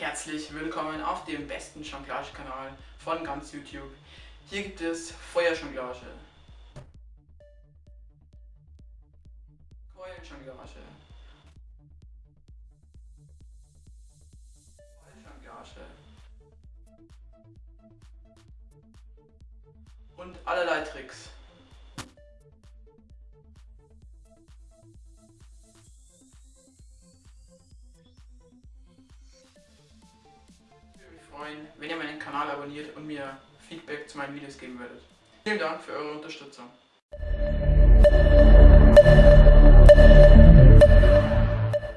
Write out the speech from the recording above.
Herzlich willkommen auf dem besten Jonglage-Kanal von ganz YouTube. Hier gibt es Feuerjonglage, Keulenjonglage, Balljonglage und allerlei Tricks. Freuen, wenn ihr meinen Kanal abonniert und mir Feedback zu meinen Videos geben würdet. Vielen Dank für eure Unterstützung.